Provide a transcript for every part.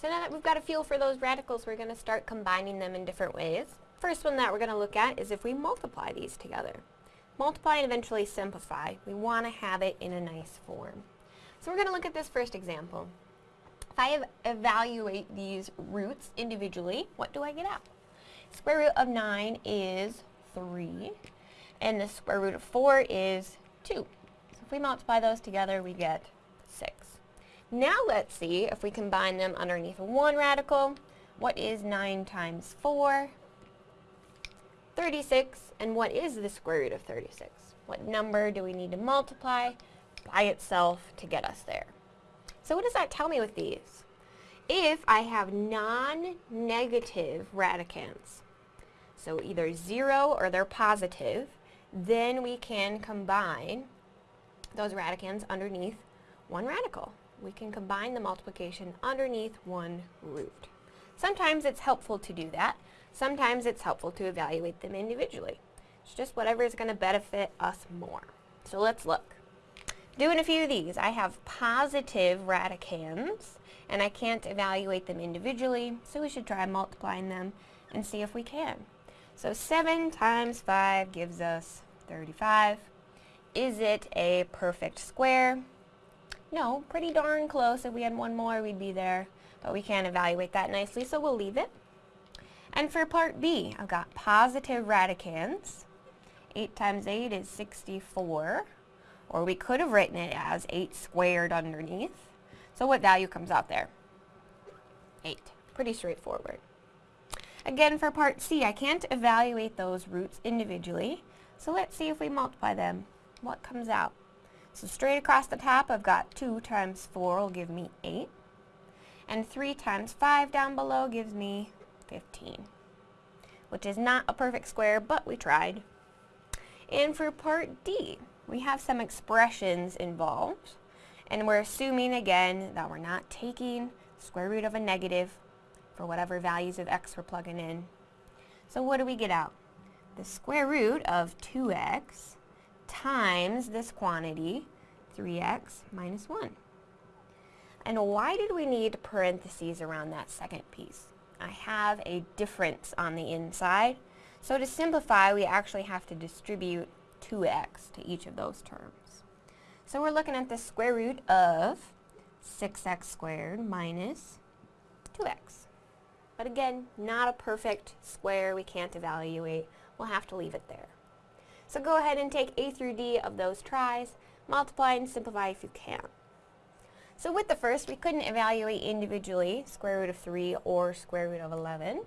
So now that we've got a feel for those radicals, we're going to start combining them in different ways. First one that we're going to look at is if we multiply these together. Multiply and eventually simplify. We want to have it in a nice form. So we're going to look at this first example. If I evaluate these roots individually, what do I get out? Square root of 9 is 3, and the square root of 4 is 2. So if we multiply those together, we get 6. Now let's see if we combine them underneath one radical. What is 9 times 4? 36. And what is the square root of 36? What number do we need to multiply by itself to get us there? So what does that tell me with these? If I have non-negative radicands, so either 0 or they're positive, then we can combine those radicands underneath one radical we can combine the multiplication underneath one root. Sometimes it's helpful to do that. Sometimes it's helpful to evaluate them individually. It's just whatever is going to benefit us more. So let's look. Doing a few of these, I have positive radicands, and I can't evaluate them individually, so we should try multiplying them and see if we can. So 7 times 5 gives us 35. Is it a perfect square? No, pretty darn close. If we had one more, we'd be there. But we can't evaluate that nicely, so we'll leave it. And for part B, I've got positive radicands. 8 times 8 is 64. Or we could have written it as 8 squared underneath. So what value comes out there? 8. Pretty straightforward. Again, for part C, I can't evaluate those roots individually. So let's see if we multiply them. What comes out? So straight across the top, I've got 2 times 4 will give me 8. And 3 times 5 down below gives me 15. Which is not a perfect square, but we tried. And for part D, we have some expressions involved. And we're assuming, again, that we're not taking square root of a negative for whatever values of x we're plugging in. So what do we get out? The square root of 2x times this quantity, 3x minus 1. And why did we need parentheses around that second piece? I have a difference on the inside. So to simplify, we actually have to distribute 2x to each of those terms. So we're looking at the square root of 6x squared minus 2x. But again, not a perfect square we can't evaluate. We'll have to leave it there. So go ahead and take A through D of those tries, multiply and simplify if you can. So with the first, we couldn't evaluate individually square root of 3 or square root of 11.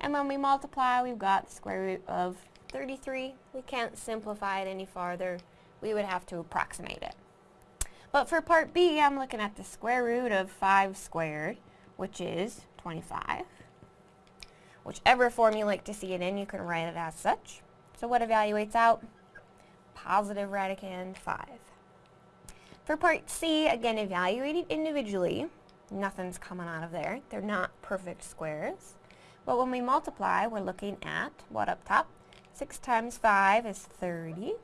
And when we multiply, we've got square root of 33. We can't simplify it any farther. We would have to approximate it. But for part B, I'm looking at the square root of 5 squared, which is 25. Whichever form you like to see it in, you can write it as such. So what evaluates out? Positive radicand 5. For part C, again evaluated individually, nothing's coming out of there. They're not perfect squares. But when we multiply, we're looking at, what up top? 6 times 5 is 30,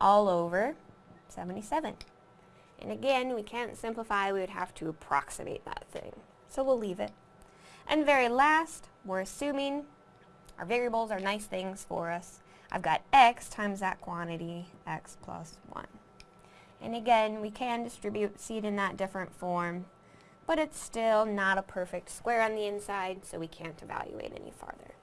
all over 77. And again, we can't simplify, we would have to approximate that thing. So we'll leave it. And very last, we're assuming our variables are nice things for us. I've got x times that quantity, x plus 1. And again, we can distribute, see it in that different form, but it's still not a perfect square on the inside, so we can't evaluate any farther.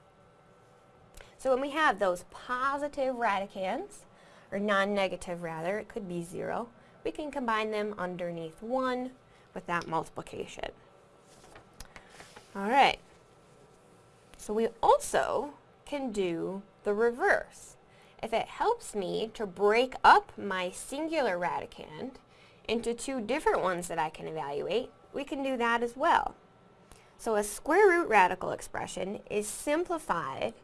So when we have those positive radicands, or non-negative rather, it could be 0, we can combine them underneath 1 with that multiplication. Alright, so we also can do the reverse. If it helps me to break up my singular radicand into two different ones that I can evaluate, we can do that as well. So a square root radical expression is simplified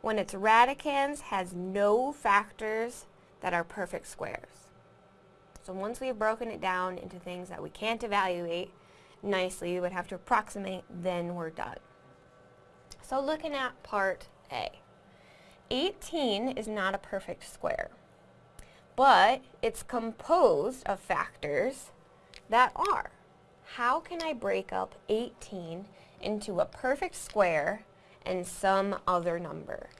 when its radicands has no factors that are perfect squares. So once we've broken it down into things that we can't evaluate nicely, we would have to approximate, then we're done. So looking at part A. 18 is not a perfect square, but it's composed of factors that are. how can I break up 18 into a perfect square and some other number?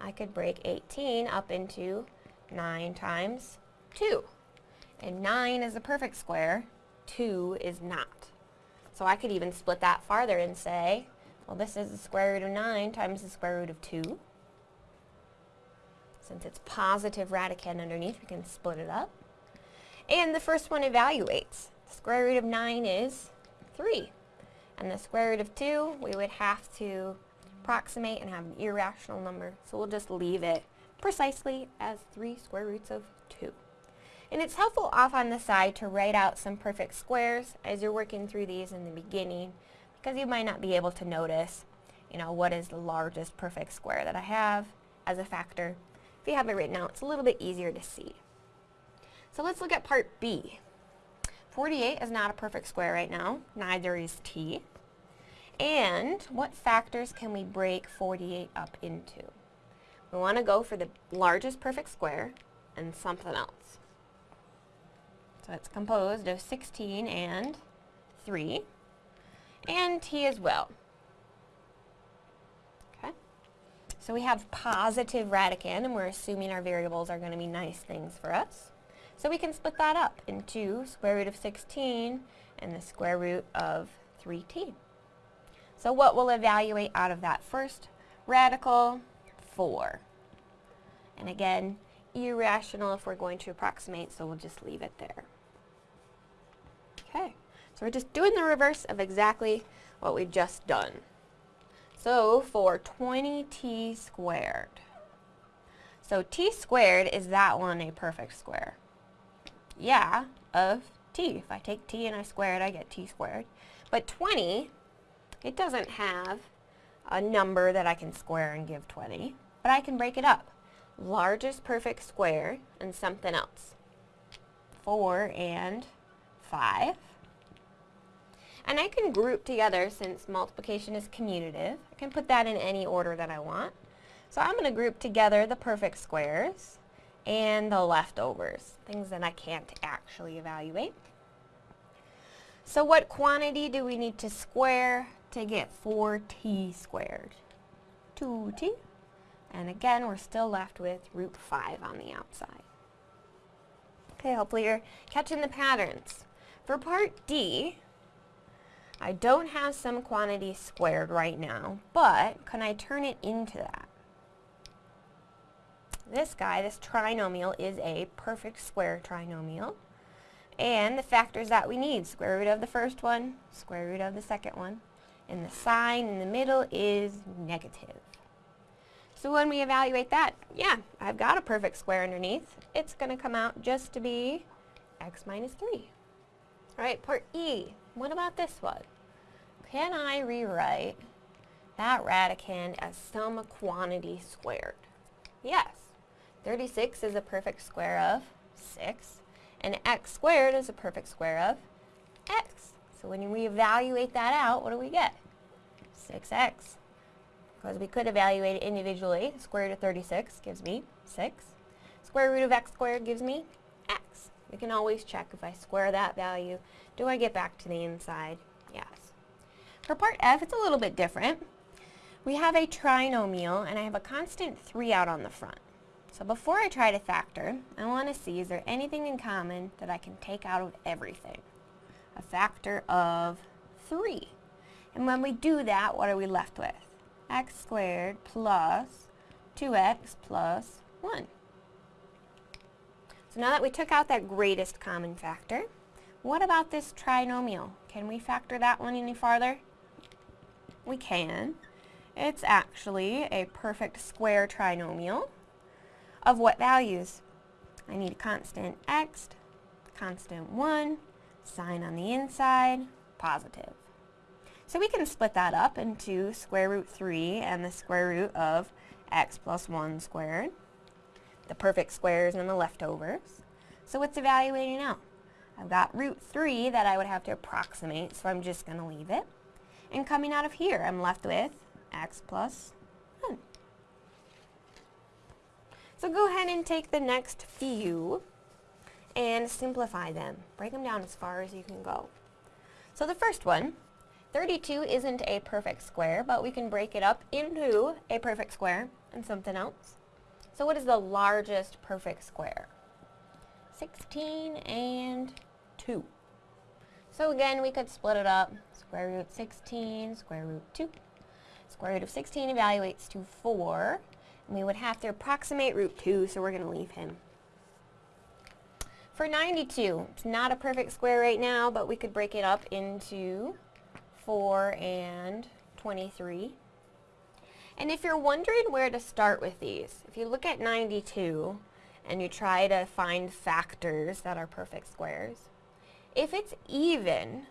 I could break 18 up into 9 times 2. And 9 is a perfect square, 2 is not. So I could even split that farther and say, well this is the square root of 9 times the square root of 2. Since it's positive radicand underneath, we can split it up. And the first one evaluates. The square root of 9 is 3. And the square root of 2, we would have to approximate and have an irrational number. So we'll just leave it precisely as 3 square roots of 2. And it's helpful off on the side to write out some perfect squares as you're working through these in the beginning because you might not be able to notice, you know, what is the largest perfect square that I have as a factor if you have it written out, it's a little bit easier to see. So let's look at part B. 48 is not a perfect square right now, neither is t. And what factors can we break 48 up into? We want to go for the largest perfect square and something else. So it's composed of 16 and 3, and t as well. So we have positive radicand, and we're assuming our variables are going to be nice things for us. So we can split that up into square root of 16 and the square root of 3t. So what we'll evaluate out of that first radical? 4. And again, irrational if we're going to approximate, so we'll just leave it there. Okay, so we're just doing the reverse of exactly what we've just done. So for 20t squared, so t squared, is that one a perfect square? Yeah, of t. If I take t and I square it, I get t squared. But 20, it doesn't have a number that I can square and give 20, but I can break it up. Largest perfect square and something else. 4 and 5. And I can group together, since multiplication is commutative, I can put that in any order that I want. So I'm going to group together the perfect squares and the leftovers, things that I can't actually evaluate. So what quantity do we need to square to get 4t squared? 2t. And again, we're still left with root 5 on the outside. Okay, hopefully you're catching the patterns. For part D, I don't have some quantity squared right now, but can I turn it into that? This guy, this trinomial, is a perfect square trinomial. And the factors that we need, square root of the first one, square root of the second one, and the sign in the middle is negative. So when we evaluate that, yeah, I've got a perfect square underneath. It's going to come out just to be x minus 3. All right, part E. What about this one? Can I rewrite that radicand as some quantity squared? Yes. 36 is a perfect square of 6, and x squared is a perfect square of x. So when we evaluate that out, what do we get? 6x. Because we could evaluate it individually, square root of 36 gives me 6. Square root of x squared gives me. We can always check if I square that value, do I get back to the inside? Yes. For part F, it's a little bit different. We have a trinomial, and I have a constant 3 out on the front. So before I try to factor, I want to see is there anything in common that I can take out of everything. A factor of 3. And when we do that, what are we left with? x squared plus 2x plus 1. So now that we took out that greatest common factor, what about this trinomial? Can we factor that one any farther? We can. It's actually a perfect square trinomial of what values? I need a constant x, constant 1, sign on the inside, positive. So we can split that up into square root 3 and the square root of x plus 1 squared, the perfect squares and the leftovers. So what's evaluating now? I've got root 3 that I would have to approximate, so I'm just going to leave it. And coming out of here, I'm left with x plus 1. So go ahead and take the next few and simplify them. Break them down as far as you can go. So the first one, 32 isn't a perfect square, but we can break it up into a perfect square and something else. So what is the largest perfect square? 16 and 2. So again, we could split it up. Square root 16, square root 2. Square root of 16 evaluates to 4. And we would have to approximate root 2, so we're going to leave him. For 92, it's not a perfect square right now, but we could break it up into 4 and 23. And if you're wondering where to start with these, if you look at 92 and you try to find factors that are perfect squares, if it's even,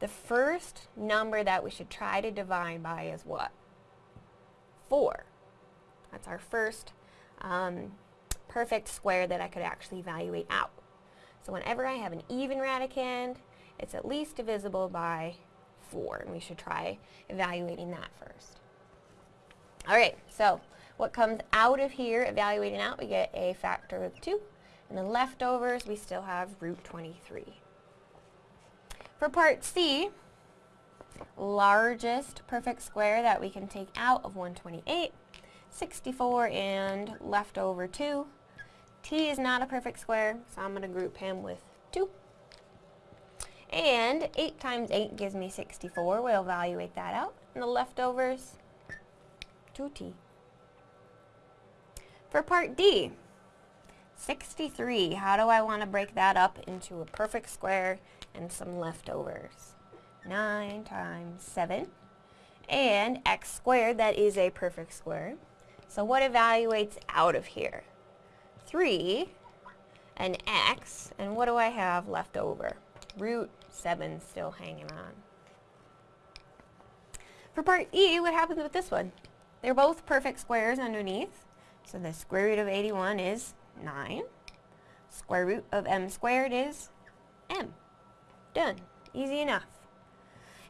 the first number that we should try to divide by is what? 4. That's our first um, perfect square that I could actually evaluate out. So whenever I have an even radicand, it's at least divisible by 4, and we should try evaluating that first. Alright, so what comes out of here, evaluating out, we get a factor of 2, and the leftovers, we still have root 23. For part C, largest perfect square that we can take out of 128, 64 and leftover 2. T is not a perfect square, so I'm going to group him with 2. And 8 times 8 gives me 64. We'll evaluate that out. And the leftovers, 2t. For part D, 63. How do I want to break that up into a perfect square and some leftovers? 9 times 7. And x squared, that is a perfect square. So what evaluates out of here? 3 and x. And what do I have left over? Root 7 still hanging on. For part E, what happens with this one? They're both perfect squares underneath. So the square root of 81 is 9. Square root of m squared is m. Done. Easy enough.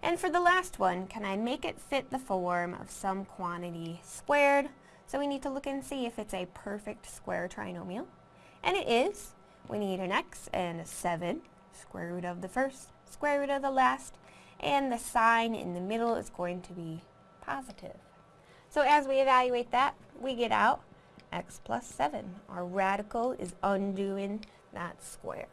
And for the last one, can I make it fit the form of some quantity squared? So we need to look and see if it's a perfect square trinomial. And it is. We need an x and a 7, square root of the first, square root of the last, and the sign in the middle is going to be positive. So as we evaluate that, we get out x plus 7. Our radical is undoing that square.